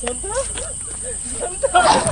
真的，真的。